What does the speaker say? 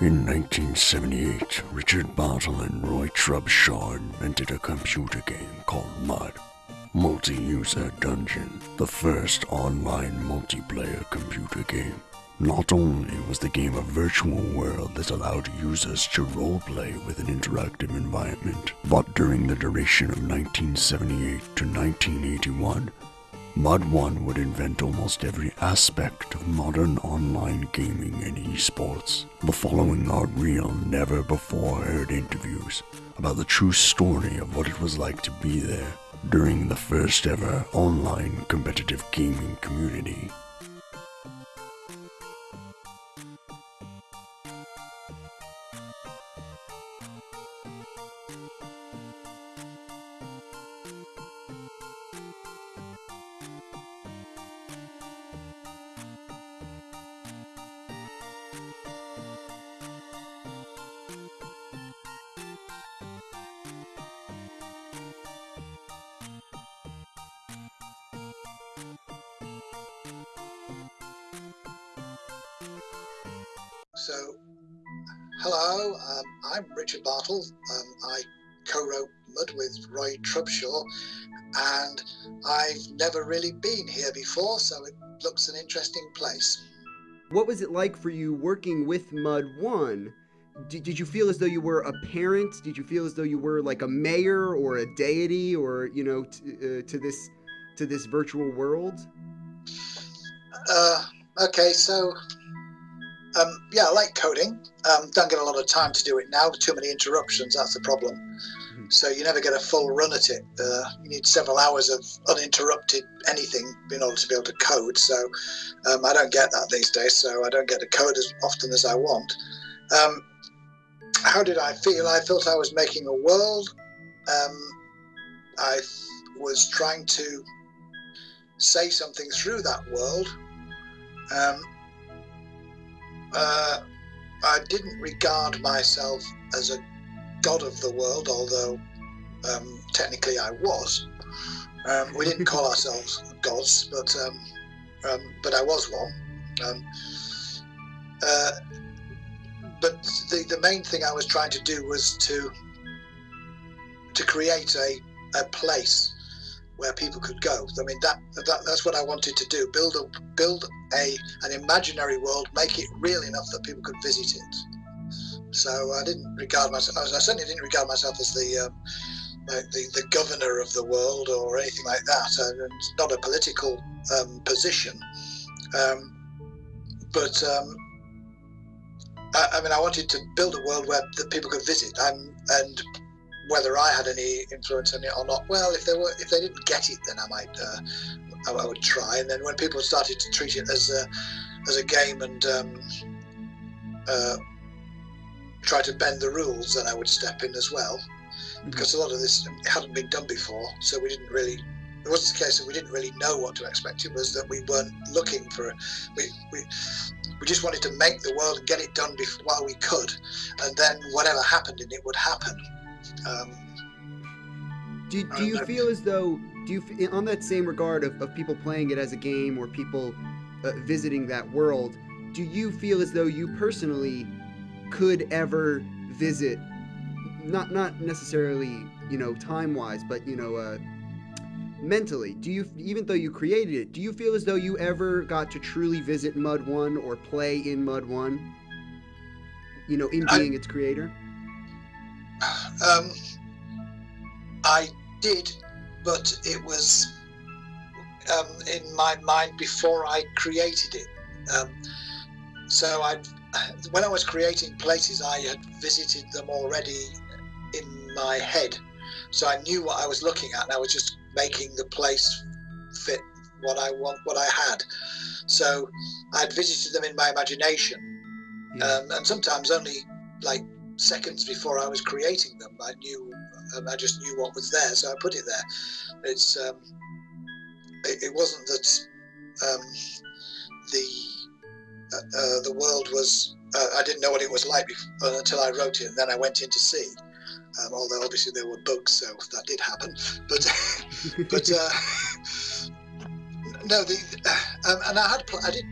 In 1978, Richard Bartle and Roy Trubshaw invented a computer game called Mud. Multi-User Dungeon, the first online multiplayer computer game. Not only was the game a virtual world that allowed users to roleplay with an interactive environment, but during the duration of 1978 to 1981, Mud One would invent almost every aspect of modern online gaming and esports. The following are real, never before heard interviews about the true story of what it was like to be there during the first ever online competitive gaming community. So, hello, um, I'm Richard Bartle. Um, I co-wrote Mud with Roy Trubshaw, and I've never really been here before, so it looks an interesting place. What was it like for you working with Mud One? Did, did you feel as though you were a parent? Did you feel as though you were like a mayor or a deity, or you know, t- uh, to this to this virtual world? Uh, okay, so um, yeah, I like coding. Um, don't get a lot of time to do it now. Too many interruptions. That's the problem. Mm-hmm. So you never get a full run at it. Uh, you need several hours of uninterrupted anything in order to be able to code. So um, I don't get that these days. So I don't get to code as often as I want. Um, how did I feel? I felt I was making a world. Um, I was trying to say something through that world. Uh, I didn't regard myself as a god of the world, although um, technically I was. Um, we didn't call ourselves gods, but um, um but I was one. Um, uh, but the, the main thing I was trying to do was to to create a, a place where people could go. I mean, that, that that's what I wanted to do: build a build a an imaginary world, make it real enough that people could visit it. So I didn't regard myself. I certainly didn't regard myself as the um, the, the governor of the world or anything like that. And it's not a political um, position, um, but um, I, I, mean, I wanted to build a world where that people could visit, and and whether I had any influence on it or not. Well, if they were, if they didn't get it, then I might, uh, I, I, would try. And then when people started to treat it as a, as a game and um, uh, try to bend the rules, then I would step in as well. Mm-hmm. Because a lot of this hadn't been done before, so we didn't really. It wasn't the case that we didn't really know what to expect. It was that we weren't looking for. We we we just wanted to make the world and get it done before, while we could, and then whatever happened in it would happen. Um, do, do you feel as though do you on that same regard of, of people playing it as a game or people uh, visiting that world do you feel as though you personally could ever visit not not necessarily you know time wise but you know uh, mentally? Do you even though you created it do you feel as though you ever got to truly visit mud one or play in mud one? You know in being I, its creator? Um, I did, but it was um, in my mind before I created it. Um, so I, when I was creating places, I had visited them already in my head. So I knew what I was looking at, and I was just making the place fit what I want, what I had. So I'd visited them in my imagination, yeah. um, and sometimes only like seconds before I was creating them. I knew, um, I just knew what was there, so I put it there. It's um, it, it wasn't that um, the uh, uh, the world was. Uh, I didn't know what it was like before, until I wrote it, and then I went in to see. Um, although obviously there were bugs, so that did happen. But but uh, no, the um, and I had I did